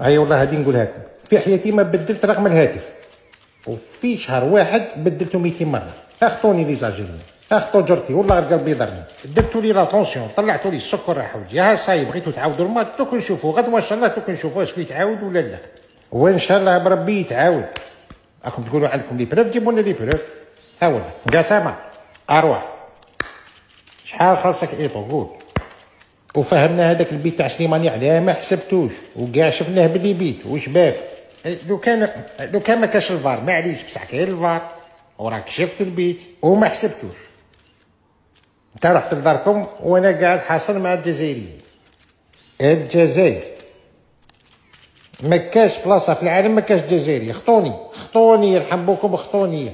أي والله هذه نقولها لكم في حياتي ما بدلت رقم الهاتف. وفي شهر واحد بدلته 200 مرة. اخطوني les Algériens أخطو جرتي والله قلبي ضرني درتوا لي la tension. طلعتوا لي السكر راح وجهي. ها صاي بغيتوا تعاودوا الماتش دوك نشوفوا غدوه ان شاء الله دوك نشوفوا واش يتعاود ولا لا؟ وإن شاء الله بربي يتعاود. راكم تقولوا عندكم les preuves جيبوا لنا les preuves ها والله قسامة. أروح شحال خاصك إيطو؟ قول. وفهمنا هذاك البيت تاع سليماني علاه ما حسبتوش. وكاع شفناه بلي بيت وشباب لو كان لو كان ما كاش الفار معليش بصح كاين الفار. وراك شفت البيت وما حسبتوش. انت رحت لداركم وأنا قاعد حاصل مع الجزائريين. الجزائر. ما كاش بلاصة في العالم ما كاش جزائري. خطوني خطوني يرحم بوكم خطوني.